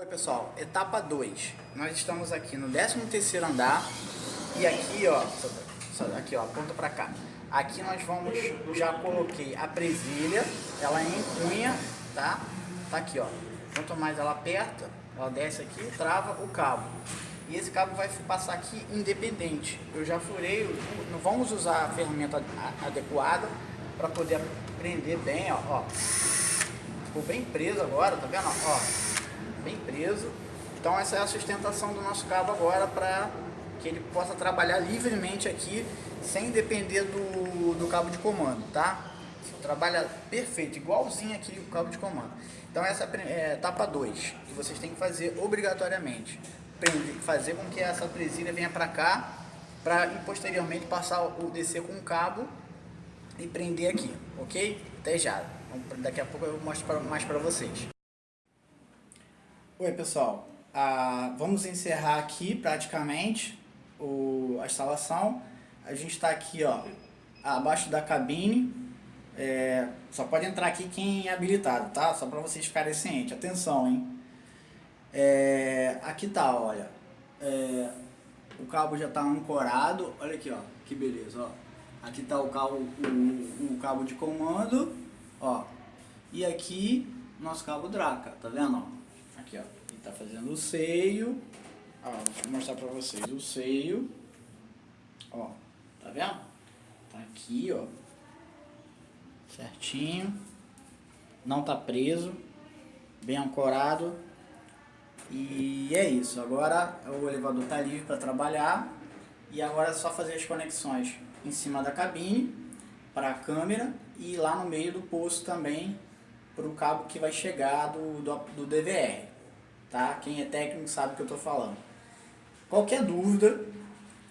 Oi pessoal, etapa 2. Nós estamos aqui no 13º andar e aqui ó, aqui ó, aponta pra cá. Aqui nós vamos, já coloquei a presilha, ela é em cunha, tá? Tá aqui ó, quanto mais ela aperta, ela desce aqui, trava o cabo. E esse cabo vai passar aqui independente. Eu já furei, não vamos usar a ferramenta adequada para poder prender bem, ó, ó. Ficou bem preso agora, tá vendo? Ó, bem preso. Então essa é a sustentação do nosso cabo agora para que ele possa trabalhar livremente aqui sem depender do, do cabo de comando, tá? Trabalha perfeito, igualzinho aqui o cabo de comando. Então essa é a etapa 2, que vocês têm que fazer obrigatoriamente. Fazer com que essa presilha venha para cá, para posteriormente passar o descer com o cabo e prender aqui, ok? Até já. Daqui a pouco eu mostro mais para vocês. Oi pessoal, ah, vamos encerrar aqui praticamente o, a instalação. A gente está aqui ó, abaixo da cabine, é, só pode entrar aqui quem é habilitado, tá? Só para vocês ficarem cientes, atenção hein. É, aqui tá, olha, é, o cabo já está ancorado, olha aqui ó, que beleza, ó. Aqui tá o cabo, o, o cabo de comando, ó, e aqui nosso cabo Draca, tá vendo? Aqui, ó. Ele tá fazendo o seio. Ó, vou mostrar pra vocês o seio. Ó, tá vendo? Tá aqui, ó. Certinho. Não tá preso. Bem ancorado. E é isso. Agora o elevador tá livre para trabalhar. E agora é só fazer as conexões em cima da cabine para a câmera e lá no meio do poço também para o cabo que vai chegar do, do, do DVR tá? Quem é técnico sabe o que eu estou falando. Qualquer dúvida,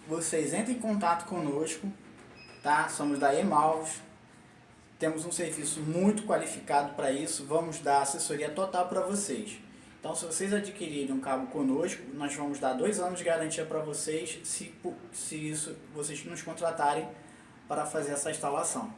vocês entrem em contato conosco, tá? Somos da Emalvos, temos um serviço muito qualificado para isso, vamos dar assessoria total para vocês. Então, se vocês adquirirem um cabo conosco, nós vamos dar dois anos de garantia para vocês, se, se isso vocês nos contratarem para fazer essa instalação.